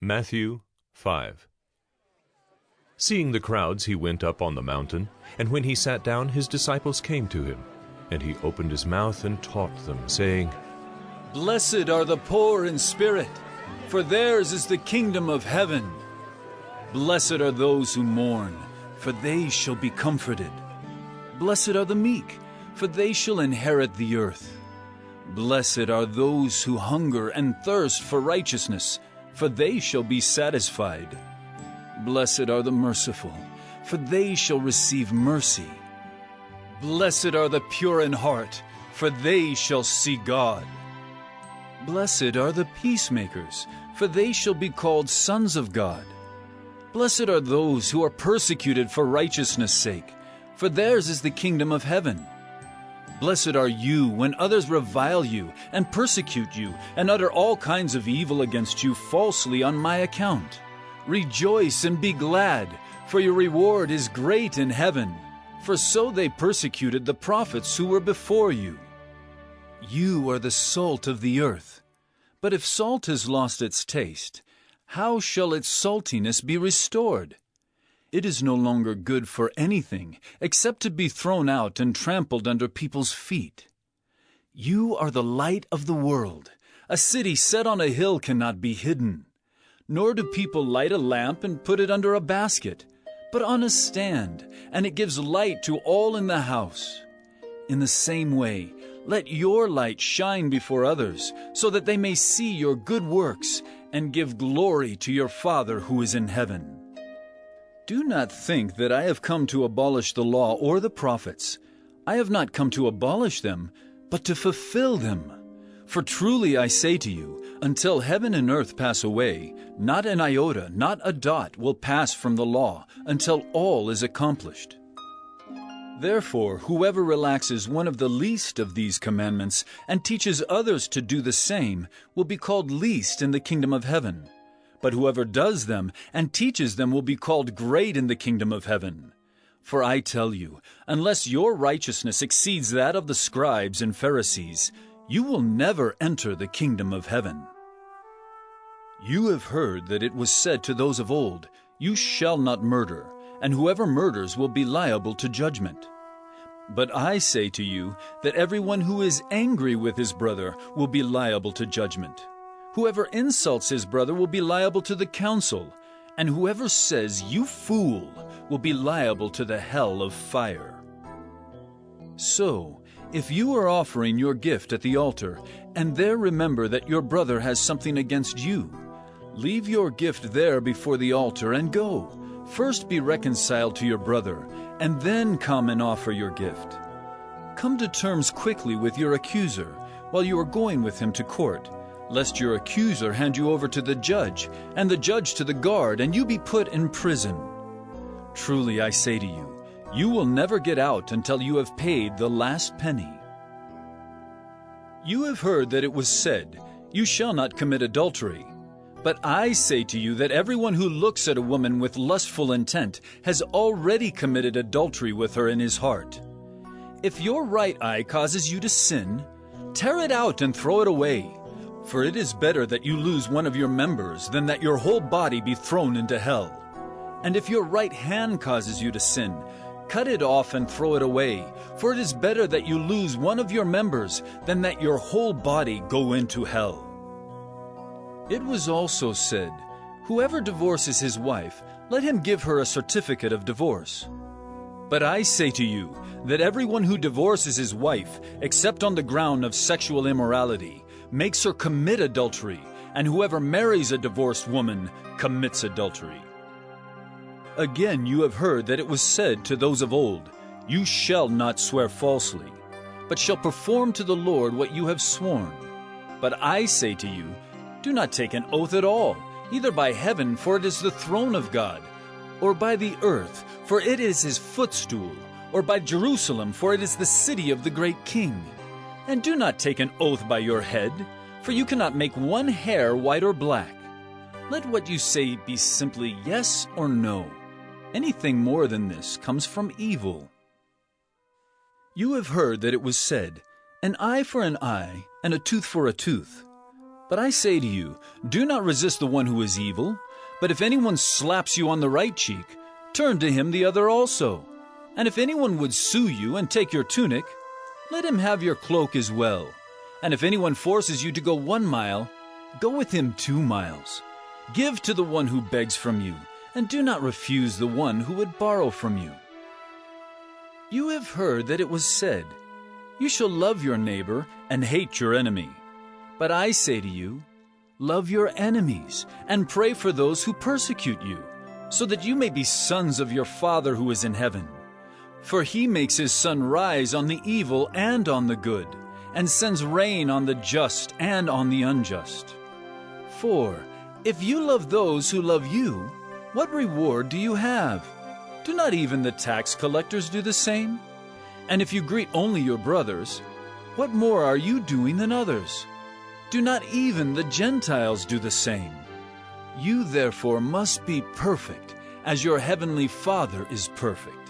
Matthew 5 Seeing the crowds, he went up on the mountain, and when he sat down, his disciples came to him. And he opened his mouth and taught them, saying, Blessed are the poor in spirit, for theirs is the kingdom of heaven. Blessed are those who mourn, for they shall be comforted. Blessed are the meek, for they shall inherit the earth. Blessed are those who hunger and thirst for righteousness, for they shall be satisfied. Blessed are the merciful, for they shall receive mercy. Blessed are the pure in heart, for they shall see God. Blessed are the peacemakers, for they shall be called sons of God. Blessed are those who are persecuted for righteousness' sake, for theirs is the kingdom of heaven. Blessed are you when others revile you and persecute you and utter all kinds of evil against you falsely on my account. Rejoice and be glad, for your reward is great in heaven. For so they persecuted the prophets who were before you. You are the salt of the earth. But if salt has lost its taste, how shall its saltiness be restored? It is no longer good for anything except to be thrown out and trampled under people's feet. You are the light of the world. A city set on a hill cannot be hidden. Nor do people light a lamp and put it under a basket, but on a stand, and it gives light to all in the house. In the same way, let your light shine before others, so that they may see your good works and give glory to your Father who is in heaven. Do not think that I have come to abolish the law or the prophets. I have not come to abolish them, but to fulfill them. For truly I say to you, until heaven and earth pass away, not an iota, not a dot will pass from the law until all is accomplished. Therefore, whoever relaxes one of the least of these commandments and teaches others to do the same will be called least in the kingdom of heaven. But whoever does them and teaches them will be called great in the kingdom of heaven. For I tell you, unless your righteousness exceeds that of the scribes and Pharisees, you will never enter the kingdom of heaven. You have heard that it was said to those of old, You shall not murder, and whoever murders will be liable to judgment. But I say to you that everyone who is angry with his brother will be liable to judgment. Whoever insults his brother will be liable to the council, and whoever says, You fool, will be liable to the hell of fire. So, if you are offering your gift at the altar, and there remember that your brother has something against you, leave your gift there before the altar and go. First be reconciled to your brother, and then come and offer your gift. Come to terms quickly with your accuser while you are going with him to court lest your accuser hand you over to the judge, and the judge to the guard, and you be put in prison. Truly I say to you, you will never get out until you have paid the last penny. You have heard that it was said, You shall not commit adultery. But I say to you that everyone who looks at a woman with lustful intent has already committed adultery with her in his heart. If your right eye causes you to sin, tear it out and throw it away. For it is better that you lose one of your members than that your whole body be thrown into hell. And if your right hand causes you to sin, cut it off and throw it away. For it is better that you lose one of your members than that your whole body go into hell. It was also said, Whoever divorces his wife, let him give her a certificate of divorce. But I say to you that everyone who divorces his wife, except on the ground of sexual immorality, makes her commit adultery, and whoever marries a divorced woman commits adultery. Again, you have heard that it was said to those of old, You shall not swear falsely, but shall perform to the Lord what you have sworn. But I say to you, Do not take an oath at all, either by heaven, for it is the throne of God, or by the earth, for it is his footstool, or by Jerusalem, for it is the city of the great king. And do not take an oath by your head, for you cannot make one hair white or black. Let what you say be simply yes or no. Anything more than this comes from evil. You have heard that it was said, An eye for an eye, and a tooth for a tooth. But I say to you, do not resist the one who is evil. But if anyone slaps you on the right cheek, turn to him the other also. And if anyone would sue you and take your tunic, let him have your cloak as well. And if anyone forces you to go one mile, go with him two miles. Give to the one who begs from you, and do not refuse the one who would borrow from you. You have heard that it was said, You shall love your neighbor and hate your enemy. But I say to you, Love your enemies and pray for those who persecute you, so that you may be sons of your Father who is in heaven. For he makes his sun rise on the evil and on the good, and sends rain on the just and on the unjust. For if you love those who love you, what reward do you have? Do not even the tax collectors do the same? And if you greet only your brothers, what more are you doing than others? Do not even the Gentiles do the same? You therefore must be perfect, as your heavenly Father is perfect.